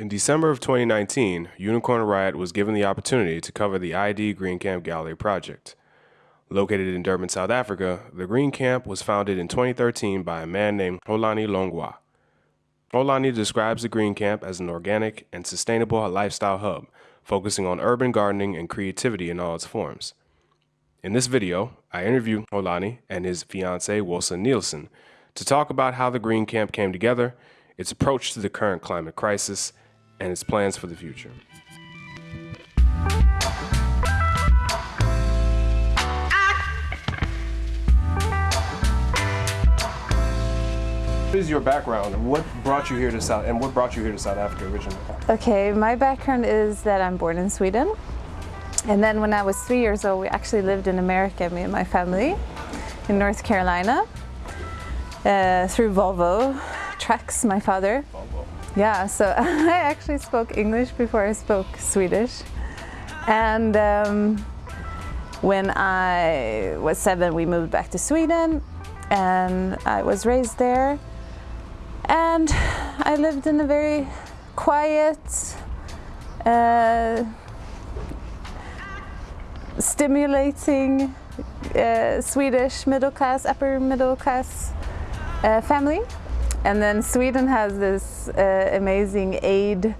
In December of 2019, Unicorn Riot was given the opportunity to cover the ID Green Camp Gallery project. Located in Durban, South Africa, the Green Camp was founded in 2013 by a man named Xolani Hlongwa. Xolani describes the Green Camp as an organic and sustainable lifestyle hub, focusing on urban gardening and creativity in all its forms. In this video, I interview Xolani and his fiancee Wilson Nielsen to talk about how the Green Camp came together, its approach to the current climate crisis, and its plans for the future. What is your background and what brought you here to South and what brought you here to South Africa originally? Okay, my background is that I'm born in Sweden. And then when I was three years old, we actually lived in America, me and my family, in North Carolina, uh, through Volvo trucks, my father. Yeah, so I actually spoke English before I spoke Swedish. And um, when I was seven, we moved back to Sweden and I was raised there. And I lived in a very quiet, uh, stimulating uh, Swedish middle class, upper middle class uh, family. And then Sweden has this uh, amazing aid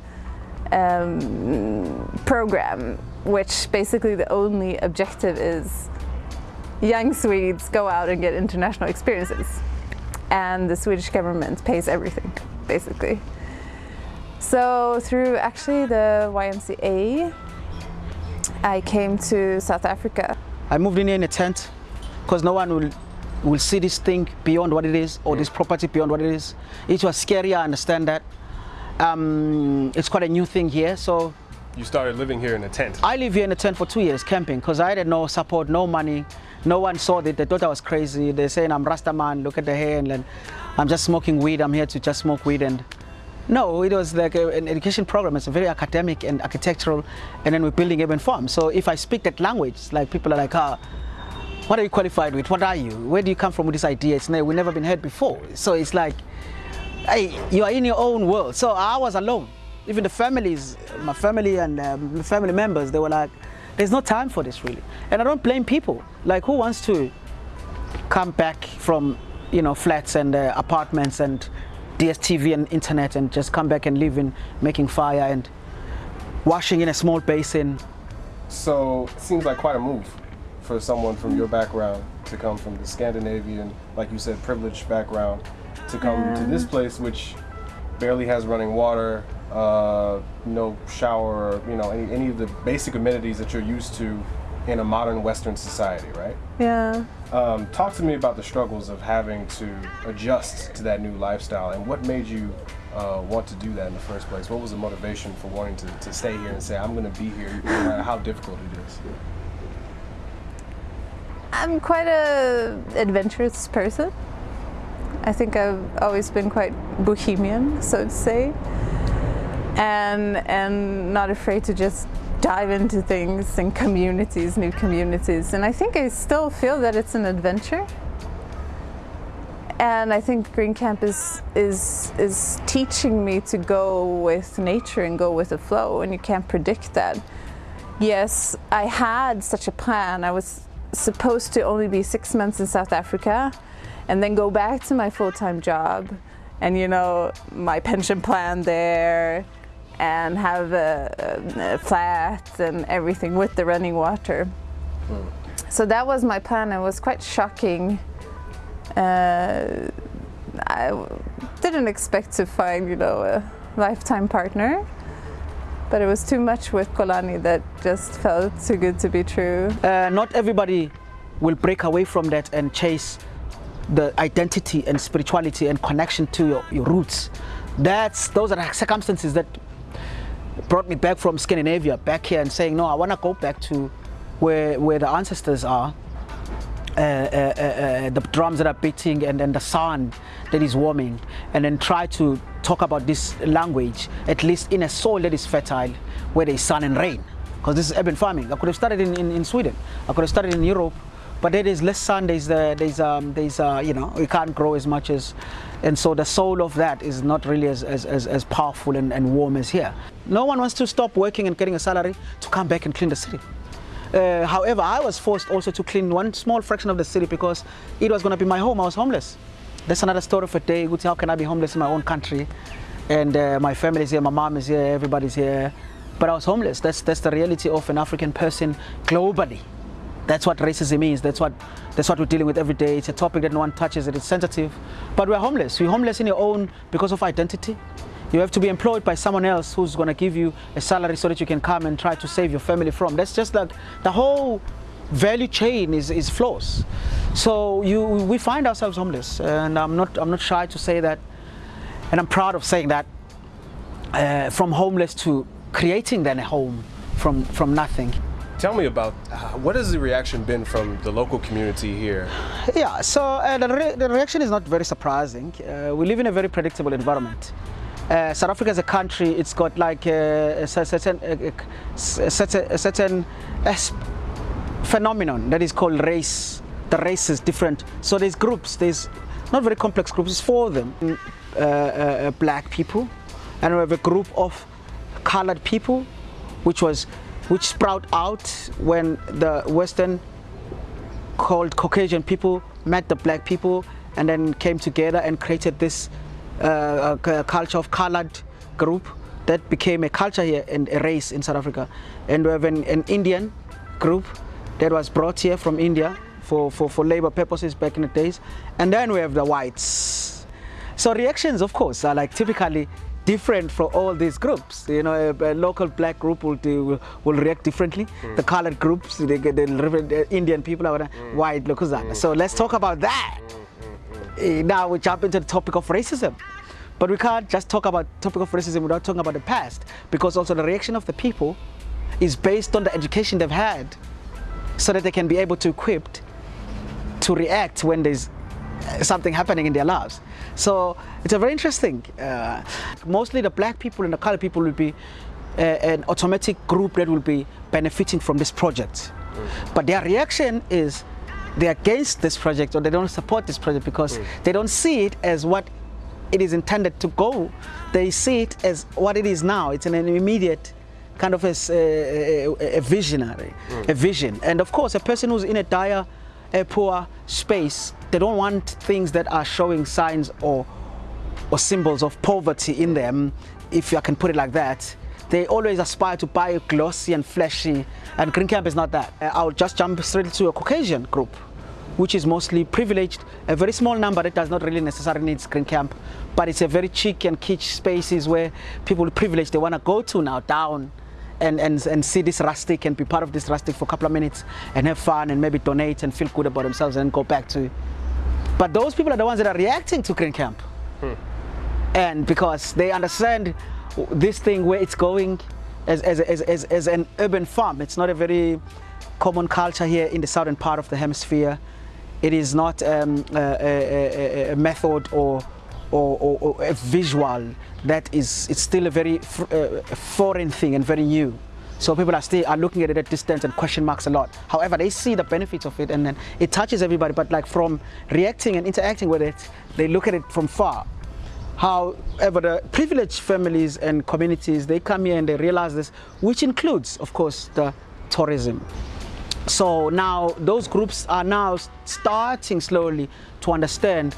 um, program, which basically the only objective is young Swedes go out and get international experiences and the Swedish government pays everything, basically. So through actually the YMCA, I came to South Africa. I moved in here in a tent because no one will will see this thing beyond what it is or this property beyond what it is. It was scary, I understand that. Um, it's quite a new thing here, so. You started living here in a tent? I live here in a tent for two years, camping, because I had no support, no money, no one saw it. They thought I was crazy. They're saying I'm Rasta man, look at the hair, and I'm just smoking weed. I'm here to just smoke weed. And no, it was like a, an education program. It's very academic and architectural, and then we're building urban farms. So if I speak that language, like people are like, ah, what are you qualified with? What are you? Where do you come from with this idea? It's we've never been heard before. So it's like, hey, you are in your own world. So I was alone. Even the families, my family and um, family members, they were like, there's no time for this really. And I don't blame people. Like who wants to come back from, you know, flats and uh, apartments and DSTV and internet and just come back and live in making fire and washing in a small basin. So it seems like quite a move for someone from your background to come from the Scandinavian, like you said, privileged background to come to this place which barely has running water, uh, no shower, you know, any, any of the basic amenities that you're used to in a modern Western society, right? Yeah. Um, talk to me about the struggles of having to adjust to that new lifestyle and what made you uh, want to do that in the first place? What was the motivation for wanting to, to stay here and say, I'm going to be here no matter how difficult it is? I'm quite a adventurous person. I think I've always been quite bohemian, so to say and and not afraid to just dive into things and communities, new communities. And I think I still feel that it's an adventure. And I think Green Camp is, is, is teaching me to go with nature and go with the flow, and you can't predict that. Yes, I had such a plan. I was supposed to only be six months in South Africa and then go back to my full-time job and you know, my pension plan there, and have a, a, flat and everything with the running water. Mm. So that was my plan. It was quite shocking. Uh, I didn't expect to find, you know, a lifetime partner, but it was too much with Xolani that just felt too good to be true. Uh, not everybody will break away from that and chase the identity and spirituality and connection to your, your roots. That's those are circumstances that brought me back from Scandinavia back here and saying, no, I want to go back to where, where the ancestors are. Uh, uh, uh, uh, the drums that are beating and then the sun that is warming and then try to talk about this language at least in a soil that is fertile where there is sun and rain because this is urban farming. I could have started in, in, in Sweden, I could have started in Europe but there is less sun. There's the, there's um, there's uh, you know we can't grow as much as, and so the soul of that is not really as as, as, as powerful and, and warm as here. No one wants to stop working and getting a salary to come back and clean the city. Uh, however, I was forced also to clean one small fraction of the city because it was going to be my home. I was homeless. That's another story for a day. How can I be homeless in my own country? And uh, my family is here, my mom is here, everybody's here. But I was homeless. That's, that's the reality of an African person globally. That's what racism is. That's what, that's what we're dealing with every day. It's a topic that no one touches. It is sensitive. But we're homeless. We're homeless in your own because of identity. You have to be employed by someone else who's going to give you a salary so that you can come and try to save your family from. That's just like the whole value chain is, is flaws. So you, we find ourselves homeless, and I'm not, I'm not shy to say that, and I'm proud of saying that, uh, from homeless to creating then a home from, from nothing. Tell me about uh, what has the reaction been from the local community here? Yeah, so uh, the, re the, reaction is not very surprising. Uh, we live in a very predictable environment. Uh, South Africa as a country, it's got like a, a certain, a, a certain, a certain phenomenon that is called race. The race is different. So there's groups, there's not very complex groups, it's four of them. Uh, uh, uh, black people, and we have a group of colored people, which was which sprout out when the Western called Caucasian people met the black people and then came together and created this uh, culture of colored group that became a culture here and a race in South Africa. And we have an, an Indian group that was brought here from India for, for, for labor purposes back in the days. And then we have the whites. So reactions, of course, are like typically different for all these groups. You know, a, a local black group will, do, will, react differently. Mm. The colored groups, they get the Indian people are mm. white Lokuzana. Mm. So let's talk about that. Eh, now we jump into the topic of racism. But we can't just talk about topic of racism without talking about the past because also the reaction of the people is based on the education they've had so that they can be able to equipped to react when there's uh, something happening in their lives. So it's a very interesting. Uh, mostly the black people and the colored people will be uh, an automatic group that will be benefiting from this project. Mm. But their reaction is they're against this project or they don't support this project because mm. they don't see it as what it is intended to go. They see it as what it is now. It's an immediate kind of a, a, a visionary, mm. a vision. And of course, a person who's in a dire, a poor space, they don't want things that are showing signs or, or symbols of poverty in them, if I can put it like that. They always aspire to buy glossy and flashy, and Green Camp is not that. Uh, I'll just jump straight to a Caucasian group, which is mostly privileged, a very small number that does not really necessarily need Green Camp, but it's a very chic and kitsch spaces where people privileged, they want to go to now down and, and, and see this rustic and be part of this rustic for a couple of minutes and have fun and maybe donate and feel good about themselves and go back to but those people are the ones that are reacting to Green Camp. Hmm. And because they understand this thing where it's going as, as, as, as, as an urban farm. It's not a very common culture here in the southern part of the hemisphere. It is not um, a, a, a, method or, or, or, or, a visual that is it's still a very uh, foreign thing and very new. So people are still are looking at it at distance and question marks a lot. However, they see the benefits of it and then it touches everybody. But like from reacting and interacting with it, they look at it from far. However, the privileged families and communities, they come here and they realize this, which includes, of course, the tourism. So now those groups are now starting slowly to understand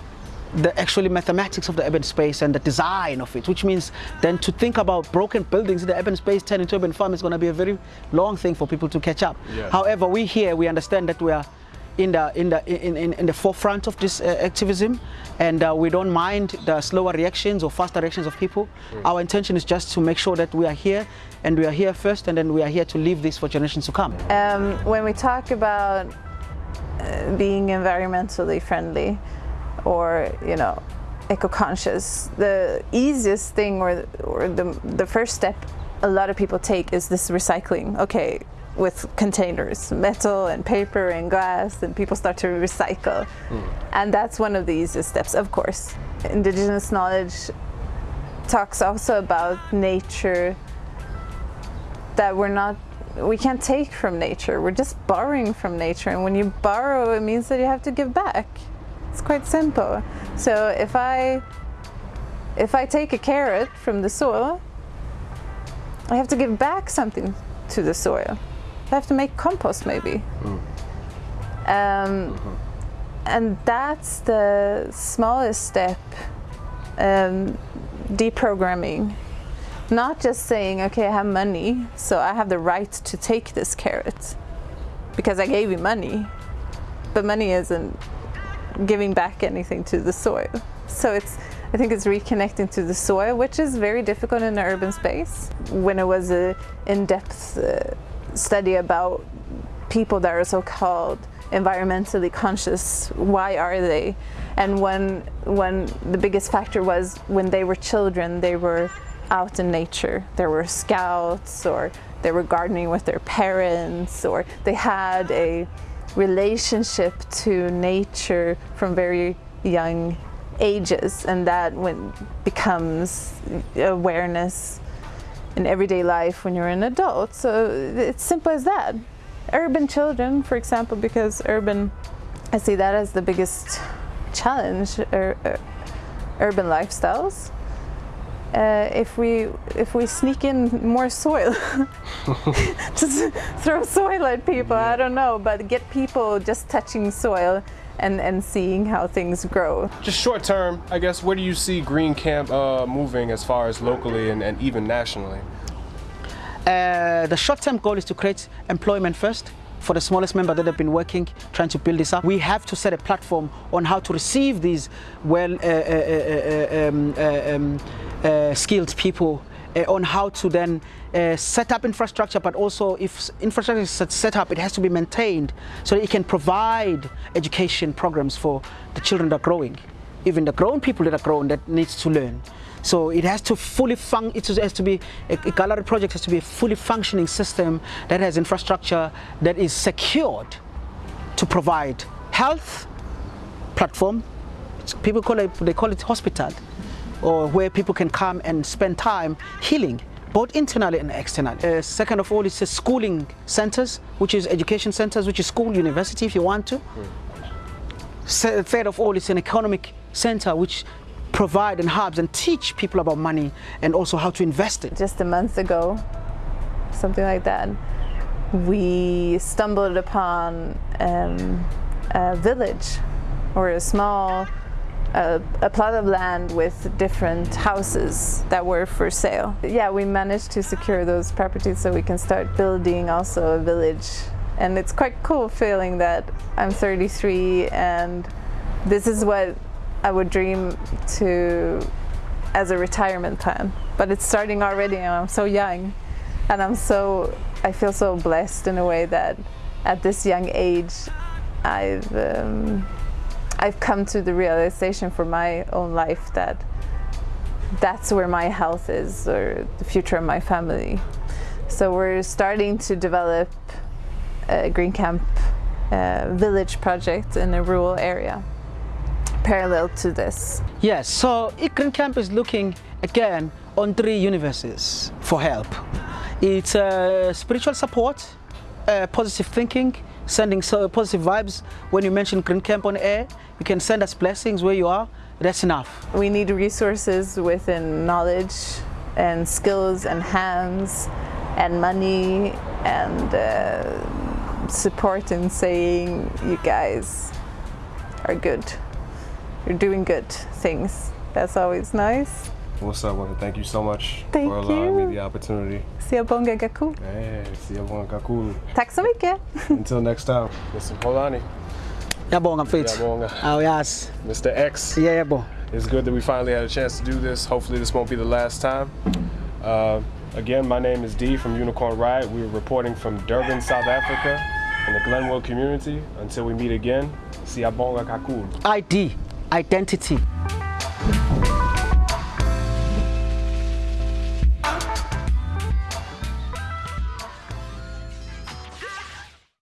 the actually mathematics of the urban space and the design of it, which means then to think about broken buildings in the urban space turning into urban farm is going to be a very long thing for people to catch up. Yeah. However, we here, we understand that we are in the in the in, in, in the forefront of this uh, activism and uh, we don't mind the slower reactions or faster reactions of people mm. our intention is just to make sure that we are here and we are here first and then we are here to leave this for generations to come um, when we talk about uh, being environmentally friendly or you know eco-conscious the easiest thing or, or the, the first step a lot of people take is this recycling okay with containers metal and paper and glass and people start to recycle mm. and that's one of the easiest steps of course indigenous knowledge talks also about nature that we're not we can't take from nature. We're just borrowing from nature, and when you borrow, it means that you have to give back. It's quite simple. So if I if I take a carrot from the soil, I have to give back something to the soil. I have to make compost maybe. Mm. Um, mm-hmm. And that's the smallest step, um, deprogramming. Not just saying, okay, I have money, so I have the right to take this carrot because I gave you money. But money isn't giving back anything to the soil. So it's I think it's reconnecting to the soil, which is very difficult in an urban space. When it was an in-depth uh, study about people that are so-called environmentally conscious, why are they? And when, when the biggest factor was when they were children, they were out in nature. There were scouts or they were gardening with their parents or they had a relationship to nature from very young ages and that when becomes awareness in everyday life when you're an adult. So it's simple as that. Urban children, for example, because urban, I see that as the biggest challenge, ur urban lifestyles. Uh, if we if we sneak in more soil, just throw soil at people. I don't know, but get people just touching soil and, and seeing how things grow. Just short term, I guess, where do you see Green Camp uh, moving as far as locally and, and even nationally? Uh, the short-term goal is to create employment first for the smallest member that have been working, trying to build this up. We have to set a platform on how to receive these well uh, uh, uh, uh um, um, skilled people uh, on how to then uh, set up infrastructure, but also if infrastructure is set up, it has to be maintained so that it can provide education programs for the children that are growing, even the grown people that are grown that needs to learn. So it has to fully function, it has to be, a, a gallery project has to be a fully functioning system that has infrastructure that is secured to provide health platform, people call it, they call it hospital, or where people can come and spend time healing both internally and externally. Uh, second of all, it's a schooling centers, which is education centers, which is school, university if you want to. Mm. Third of all, it's an economic center, which provide and hubs and teach people about money and also how to invest it. Just a month ago, something like that, we stumbled upon um, a village or a small a, a, plot of land with different houses that were for sale. Yeah, we managed to secure those properties so we can start building also a village. And it's quite cool feeling that I'm 33 and this is what I would dream to as a retirement plan. But it's starting already and I'm so young and I'm so, I feel so blessed in a way that at this young age I've um, I've come to the realization for my own life that that's where my health is or the future of my family. So we're starting to develop a Green Camp uh, village project in a rural area parallel to this. Yes, so Green Camp is looking again on three universes for help. It's uh, spiritual support, uh, positive thinking, sending so positive vibes. When you mention Green Camp on air, you can send us blessings where you are. That's enough. We need resources within knowledge and skills and hands and money and uh, support in saying you guys are good. You're doing good things. That's always nice. What's up, Wanda? Thank you so much Thank for allowing you. me the opportunity. Siabonga Gaku. Hey, Siabonga Gaku. Tack så mycket. Until next time, Mr. Polani. Yabonga fit. Yabonga. Oh, yes. Mr. X. Yeah, bo. It's good that we finally had a chance to do this. Hopefully this won't be the last time. Uh, again, my name is D from Unicorn Riot. We're reporting from Durban, South Africa in the Glenwood community. Until we meet again, see Siabonga Kakul. ID, identity.